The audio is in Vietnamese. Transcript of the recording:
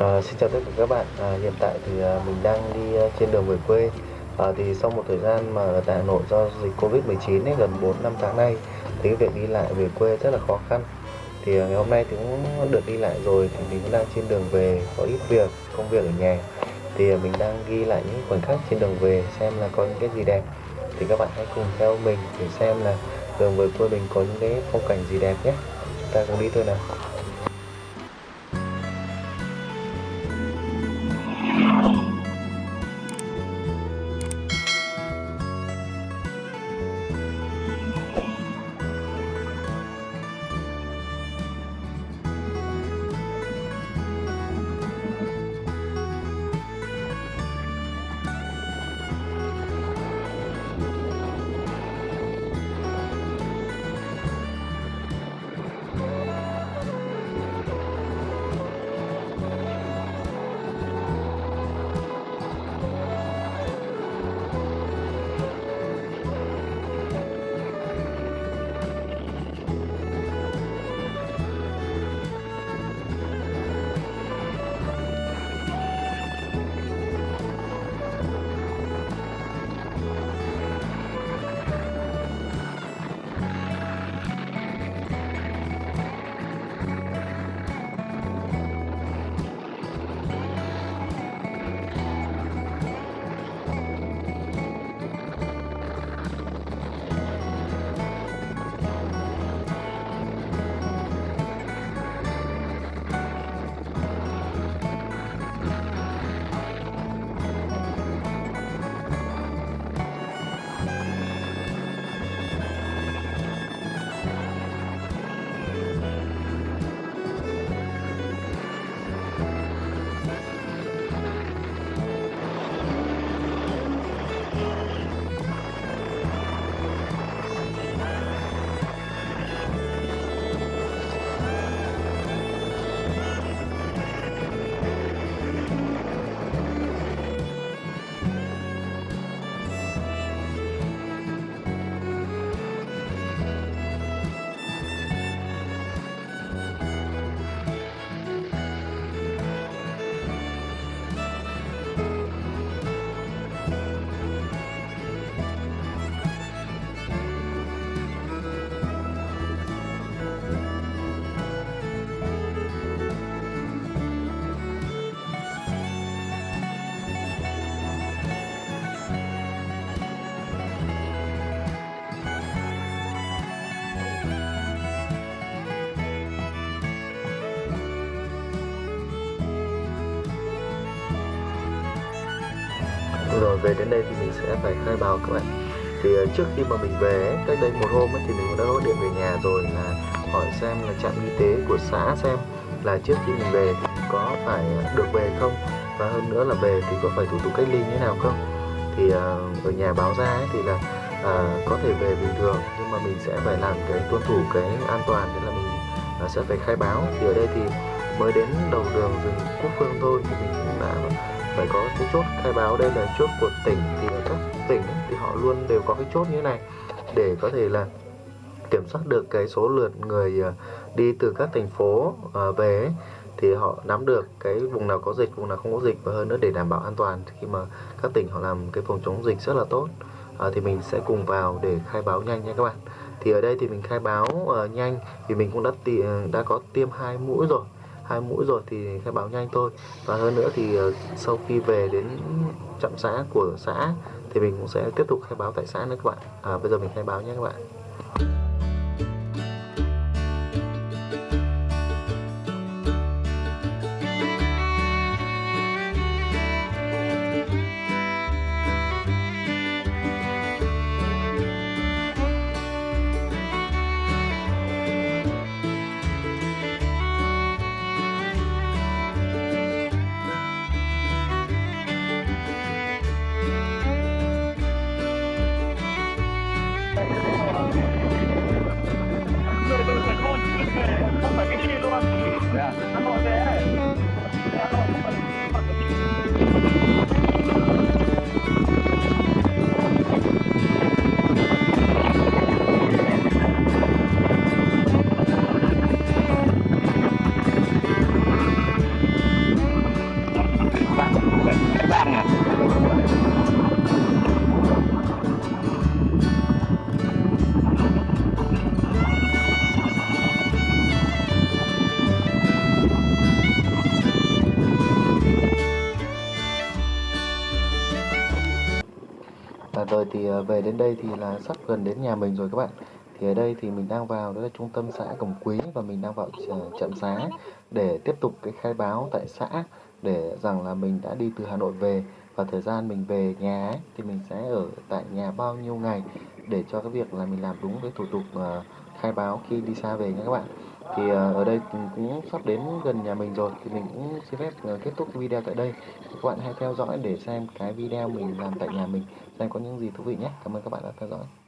À, xin chào tất cả các bạn. À, hiện tại thì à, mình đang đi à, trên đường về quê. À, thì sau một thời gian mà ở tại Hà Nội do dịch Covid-19 ấy, gần 4 năm tháng nay thì cái việc đi lại về quê rất là khó khăn. Thì à, ngày hôm nay thì cũng được đi lại rồi thì mình cũng đang trên đường về có ít việc, công việc ở nhà. Thì à, mình đang ghi lại những khoảnh khắc trên đường về xem là có những cái gì đẹp. Thì các bạn hãy cùng theo mình để xem là đường về quê mình có những cái phong cảnh gì đẹp nhé. Chúng ta cùng đi thôi nào. Rồi về đến đây thì mình sẽ phải khai báo các bạn. Thì ờ, trước khi mà mình về cách đây một hôm ấy, thì mình cũng đã gọi điện về nhà rồi là hỏi xem là trạm y tế của xã xem là trước khi mình về thì có phải được về không? Và hơn nữa là về thì có phải thủ tục cách ly như thế nào không? Thì ờ, ở nhà báo ra ấy, thì là à, có thể về bình thường nhưng mà mình sẽ phải làm cái tuân thủ cái an toàn nên là mình sẽ phải khai báo. Thì ở đây thì mới đến đầu đường rừng quốc phương thôi thì mình phải có cái chốt khai báo đây là chốt của tỉnh thì ở các tỉnh thì họ luôn đều có cái chốt như thế này để có thể là kiểm soát được cái số lượt người à, đi từ các thành phố à, về thì họ nắm được cái vùng nào có dịch vùng nào không có dịch và hơn nữa để đảm bảo an toàn. Khi mà các tỉnh họ làm cái phòng chống dịch rất là tốt à, thì mình sẽ cùng vào để khai báo nhanh nha các bạn. Thì ở đây thì mình khai báo uh, nhanh vì mình cũng đã đã có tiêm hai mũi rồi hai mũi rồi thì khai báo nhanh thôi. Và hơn nữa thì ờ, sau khi về đến trạm xã của xã thì mình cũng sẽ tiếp tục khai báo tại xã nữa các bạn. À, bây giờ mình khai báo nhé các bạn. cái rồi thì ờ, về đến đây thì là sắp gần đến nhà mình rồi các bạn. Thì ở đây thì mình đang vào đó là trung tâm xã Cẩm Quý và mình đang vào ờ, trạm xá để tiếp tục cái khai báo tại xã để rằng là mình đã đi từ Hà Nội về và thời gian mình về nhà ấy, thì mình sẽ ở tại nhà bao nhiêu ngày để cho cái việc là mình làm đúng cái thủ tục uh, khai báo khi đi xa về nha các bạn. Thì uh, ở đây cũng sắp đến gần nhà mình rồi thì mình cũng xin phép uh, kết thúc video tại đây. Các bạn hãy theo dõi để xem cái video mình làm tại nhà mình xem có những gì thú vị nhé. Cảm ơn các bạn đã theo dõi.